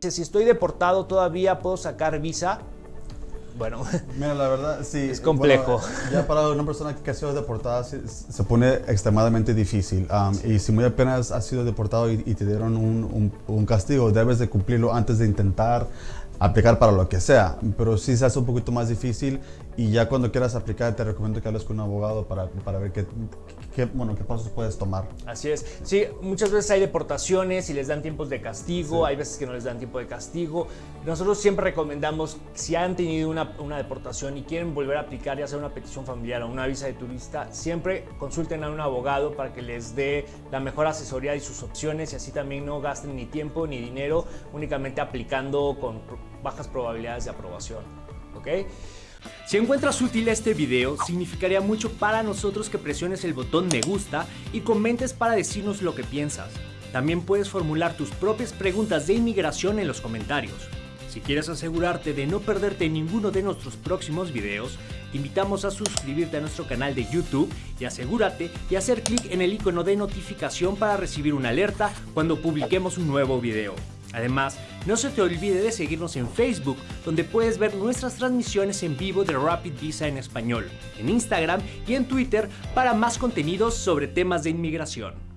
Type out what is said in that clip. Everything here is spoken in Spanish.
Si estoy deportado todavía puedo sacar visa. Bueno, Mira, la verdad, sí. Es complejo. bueno, ya para una persona que ha sido deportada se, se pone extremadamente difícil. Um, y si muy apenas has sido deportado y, y te dieron un, un- un castigo, debes de cumplirlo antes de intentar aplicar para lo que sea. Pero sí se hace un poquito más difícil y ya cuando quieras aplicar te recomiendo que hables con un abogado para, para ver qué, qué, bueno, qué pasos puedes tomar. Así es. Sí, muchas veces hay deportaciones y les dan tiempos de castigo, hay veces que no les dan tiempo de castigo. Nosotros siempre recomendamos, si han tenido una, una deportación y quieren volver a aplicar, ya sea una petición familiar o una visa de turista, siempre consulten a un abogado para que les dé la mejor asesoría y sus opciones y así también no gasten ni tiempo ni dinero únicamente aplicando con bajas probabilidades de aprobación. ¿Ok? Si encuentras útil este video, significaría mucho para nosotros que presiones el botón me gusta y comentes para decirnos lo que piensas. También puedes formular tus propias preguntas de inmigración en los comentarios. Si quieres asegurarte de no perderte ninguno de nuestros próximos videos, te invitamos a suscribirte a nuestro canal de YouTube y asegúrate de hacer clic en el icono de notificación para recibir una alerta cuando publiquemos un nuevo video. Además, no se te olvide de seguirnos en Facebook, donde puedes ver nuestras transmisiones en vivo de Rapid Visa en español, en Instagram y en Twitter para más contenidos sobre temas de inmigración.